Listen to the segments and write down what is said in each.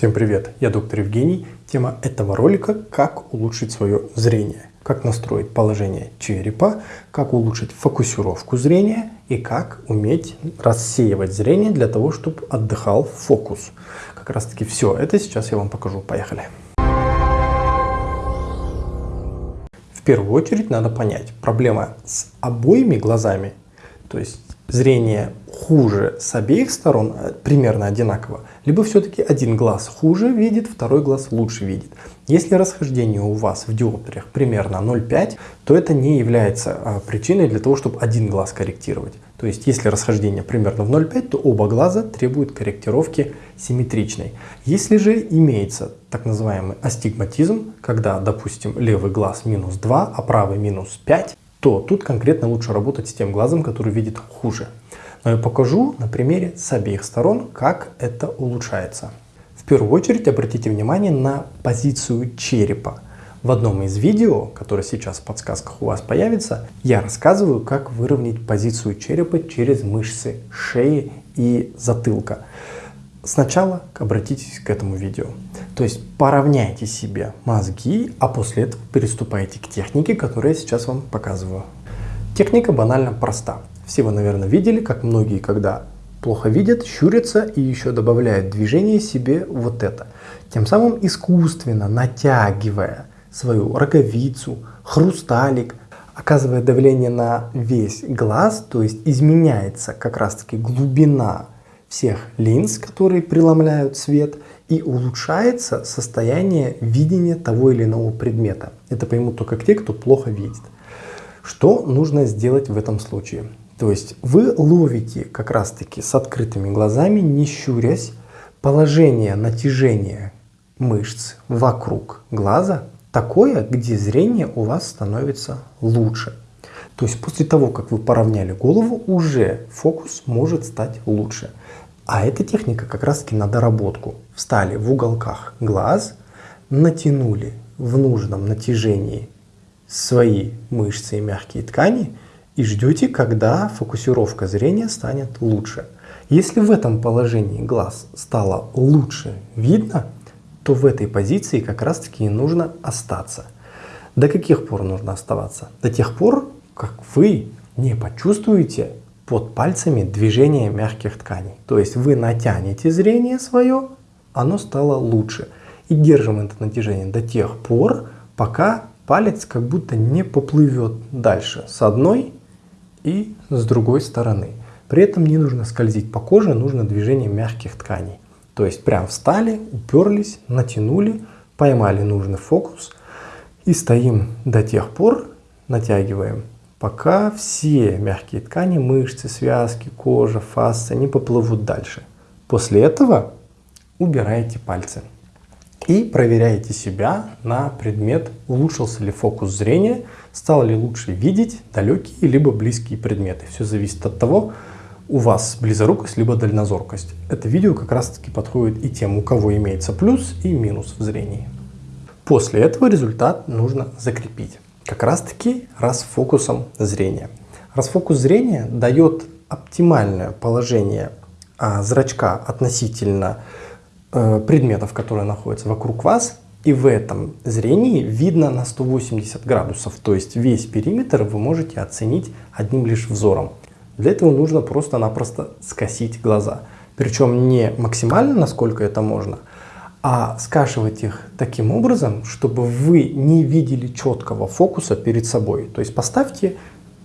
Всем привет, я доктор Евгений. Тема этого ролика – как улучшить свое зрение, как настроить положение черепа, как улучшить фокусировку зрения и как уметь рассеивать зрение для того, чтобы отдыхал фокус. Как раз таки все это сейчас я вам покажу. Поехали. В первую очередь надо понять, проблема с обоими глазами, то есть зрение хуже с обеих сторон, э, примерно одинаково, либо все-таки один глаз хуже видит, второй глаз лучше видит. Если расхождение у вас в диоптриях примерно 0,5, то это не является а, причиной для того, чтобы один глаз корректировать. То есть, если расхождение примерно в 0,5, то оба глаза требуют корректировки симметричной. Если же имеется так называемый астигматизм, когда, допустим, левый глаз минус 2, а правый минус 5, то тут конкретно лучше работать с тем глазом, который видит хуже. Но я покажу на примере с обеих сторон, как это улучшается. В первую очередь обратите внимание на позицию черепа. В одном из видео, которое сейчас в подсказках у вас появится, я рассказываю, как выровнять позицию черепа через мышцы шеи и затылка. Сначала обратитесь к этому видео. То есть поравняйте себе мозги, а после этого переступайте к технике, которую я сейчас вам показываю. Техника банально проста. Все вы, наверное, видели, как многие, когда плохо видят, щурятся и еще добавляют движение себе вот это. Тем самым искусственно натягивая свою роговицу, хрусталик, оказывая давление на весь глаз, то есть изменяется как раз таки глубина всех линз, которые преломляют свет, и улучшается состояние видения того или иного предмета. Это поймут только те, кто плохо видит. Что нужно сделать в этом случае? То есть вы ловите как раз таки с открытыми глазами, не щурясь, положение натяжения мышц вокруг глаза такое, где зрение у вас становится лучше. То есть после того, как вы поравняли голову, уже фокус может стать лучше. А эта техника как раз таки на доработку. Встали в уголках глаз, натянули в нужном натяжении свои мышцы и мягкие ткани и ждете, когда фокусировка зрения станет лучше. Если в этом положении глаз стало лучше видно, то в этой позиции как раз таки и нужно остаться. До каких пор нужно оставаться? До тех пор, как вы не почувствуете под пальцами движение мягких тканей. То есть вы натянете зрение свое, оно стало лучше. И держим это натяжение до тех пор, пока палец как будто не поплывет дальше с одной и с другой стороны. При этом не нужно скользить по коже, нужно движение мягких тканей. То есть прям встали, уперлись, натянули, поймали нужный фокус и стоим до тех пор, натягиваем пока все мягкие ткани, мышцы, связки, кожа, фасция не поплывут дальше. После этого убираете пальцы и проверяете себя на предмет, улучшился ли фокус зрения, стало ли лучше видеть далекие либо близкие предметы. Все зависит от того, у вас близорукость либо дальнозоркость. Это видео как раз таки подходит и тем, у кого имеется плюс и минус в зрении. После этого результат нужно закрепить как раз таки расфокусом зрения. Расфокус зрения дает оптимальное положение а, зрачка относительно э, предметов, которые находятся вокруг вас. И в этом зрении видно на 180 градусов, то есть весь периметр вы можете оценить одним лишь взором. Для этого нужно просто-напросто скосить глаза. Причем не максимально, насколько это можно, а скашивать их таким образом, чтобы вы не видели четкого фокуса перед собой. То есть поставьте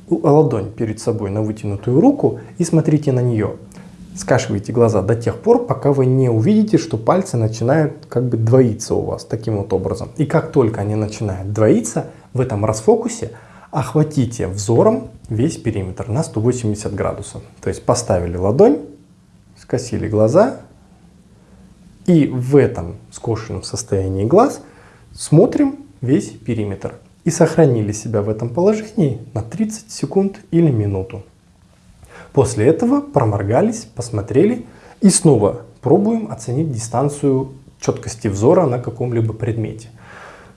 ладонь перед собой на вытянутую руку и смотрите на нее. Скашивайте глаза до тех пор, пока вы не увидите, что пальцы начинают как бы двоиться у вас таким вот образом. И как только они начинают двоиться, в этом расфокусе охватите взором весь периметр на 180 градусов. То есть поставили ладонь, скосили глаза и в этом скошенном состоянии глаз смотрим весь периметр. И сохранили себя в этом положении на 30 секунд или минуту. После этого проморгались, посмотрели и снова пробуем оценить дистанцию четкости взора на каком-либо предмете.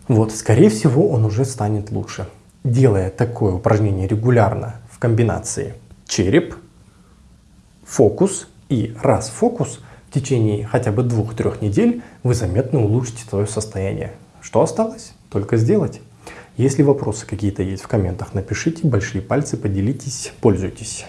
Вот, скорее всего, он уже станет лучше. Делая такое упражнение регулярно в комбинации череп, фокус и раз фокус, течение хотя бы двух-трех недель вы заметно улучшите свое состояние. Что осталось? Только сделать. Если вопросы какие-то есть в комментах, напишите большие пальцы, поделитесь, пользуйтесь.